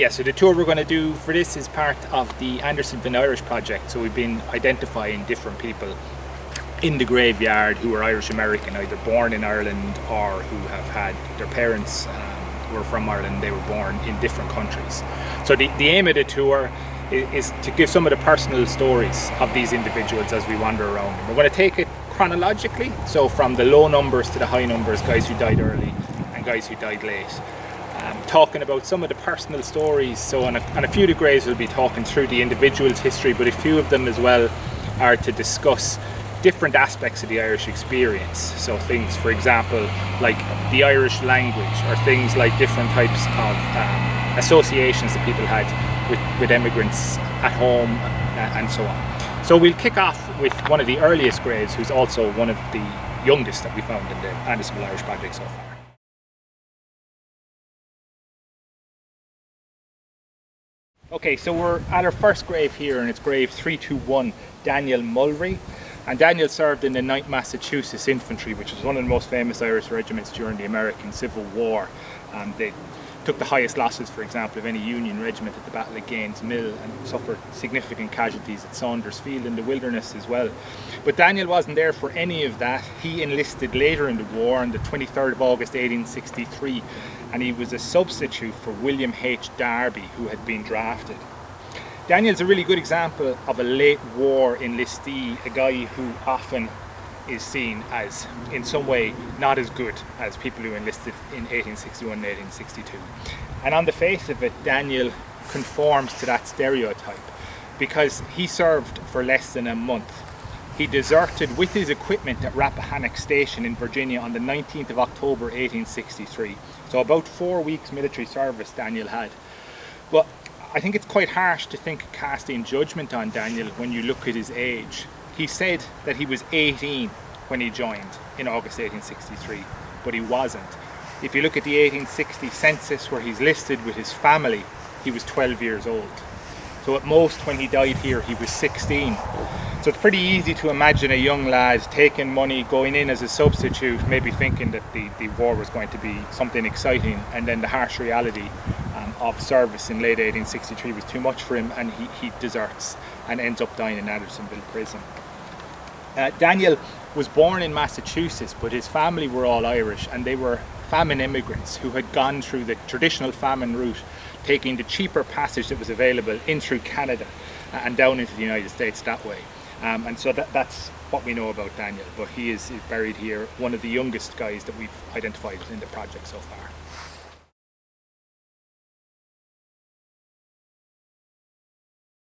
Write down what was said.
Yeah, so the tour we're going to do for this is part of the Andersonville Irish project. So we've been identifying different people in the graveyard who are Irish American, either born in Ireland or who have had their parents um, were from Ireland, they were born in different countries. So the, the aim of the tour is, is to give some of the personal stories of these individuals as we wander around. We're going to take it chronologically, so from the low numbers to the high numbers, guys who died early and guys who died late um, talking about some of the personal stories. So on a, on a few of the graves we'll be talking through the individual's history, but a few of them as well are to discuss different aspects of the Irish experience. So things, for example, like the Irish language or things like different types of um, associations that people had with, with immigrants at home uh, and so on. So we'll kick off with one of the earliest graves who's also one of the youngest that we found in the Andersonville Irish project so far. Okay, so we're at our first grave here and it's grave 321, Daniel Mulry. And Daniel served in the 9th Massachusetts Infantry, which was one of the most famous Irish regiments during the American Civil War. And they took the highest losses, for example, of any Union regiment at the Battle of Gaines Mill and suffered significant casualties at Saunders Field in the wilderness as well. But Daniel wasn't there for any of that. He enlisted later in the war on the 23rd of August 1863 and he was a substitute for William H. Darby who had been drafted. Daniel's a really good example of a late war enlistee, a guy who often is seen as in some way not as good as people who enlisted in 1861 and 1862. And on the face of it, Daniel conforms to that stereotype because he served for less than a month he deserted with his equipment at Rappahannock Station in Virginia on the 19th of October 1863. So about four weeks military service Daniel had. But I think it's quite harsh to think casting judgment on Daniel when you look at his age. He said that he was 18 when he joined in August 1863, but he wasn't. If you look at the 1860 census where he's listed with his family, he was 12 years old. So at most when he died here, he was 16. So it's pretty easy to imagine a young lad taking money, going in as a substitute, maybe thinking that the, the war was going to be something exciting, and then the harsh reality um, of service in late 1863 was too much for him, and he, he deserts and ends up dying in Andersonville prison. Uh, Daniel was born in Massachusetts, but his family were all Irish, and they were famine immigrants who had gone through the traditional famine route, taking the cheaper passage that was available in through Canada uh, and down into the United States that way. Um, and so that, that's what we know about Daniel, but he is, is buried here, one of the youngest guys that we've identified in the project so far.